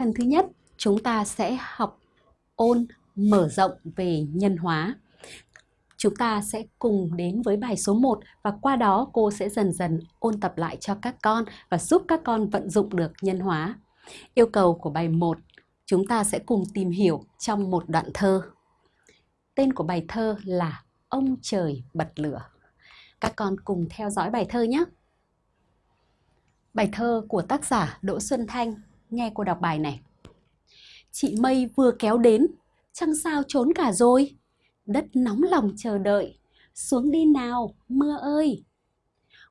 Phần thứ nhất, chúng ta sẽ học ôn mở rộng về nhân hóa. Chúng ta sẽ cùng đến với bài số 1 và qua đó cô sẽ dần dần ôn tập lại cho các con và giúp các con vận dụng được nhân hóa. Yêu cầu của bài 1, chúng ta sẽ cùng tìm hiểu trong một đoạn thơ. Tên của bài thơ là Ông trời bật lửa. Các con cùng theo dõi bài thơ nhé. Bài thơ của tác giả Đỗ Xuân Thanh, nghe cô đọc bài này. Chị Mây vừa kéo đến, chẳng sao trốn cả rồi. Đất nóng lòng chờ đợi, xuống đi nào, mưa ơi.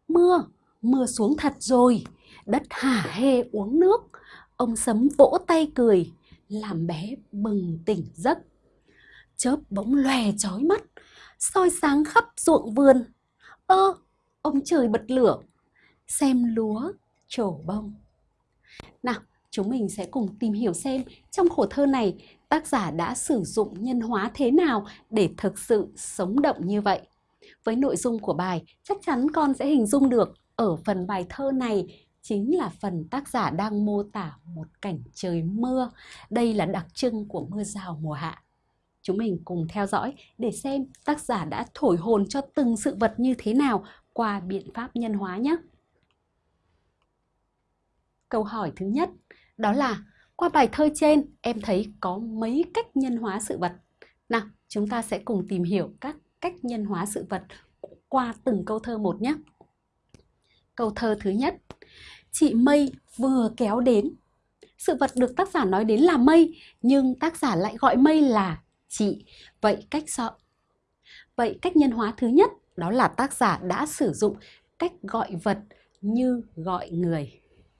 Mưa, mưa xuống thật rồi, đất hả hê uống nước. Ông sấm vỗ tay cười, làm bé bừng tỉnh giấc. Chớp bỗng lòe chói mắt, soi sáng khắp ruộng vườn. Ơ, ông trời bật lửa, xem lúa trổ bông. Nào, chúng mình sẽ cùng tìm hiểu xem trong khổ thơ này tác giả đã sử dụng nhân hóa thế nào để thực sự sống động như vậy. Với nội dung của bài, chắc chắn con sẽ hình dung được ở phần bài thơ này chính là phần tác giả đang mô tả một cảnh trời mưa. Đây là đặc trưng của mưa rào mùa hạ. Chúng mình cùng theo dõi để xem tác giả đã thổi hồn cho từng sự vật như thế nào qua biện pháp nhân hóa nhé. Câu hỏi thứ nhất đó là qua bài thơ trên em thấy có mấy cách nhân hóa sự vật. Nào, chúng ta sẽ cùng tìm hiểu các cách nhân hóa sự vật qua từng câu thơ một nhé. Câu thơ thứ nhất, chị Mây vừa kéo đến. Sự vật được tác giả nói đến là mây, nhưng tác giả lại gọi mây là chị. Vậy cách sợ. Vậy cách nhân hóa thứ nhất đó là tác giả đã sử dụng cách gọi vật như gọi người.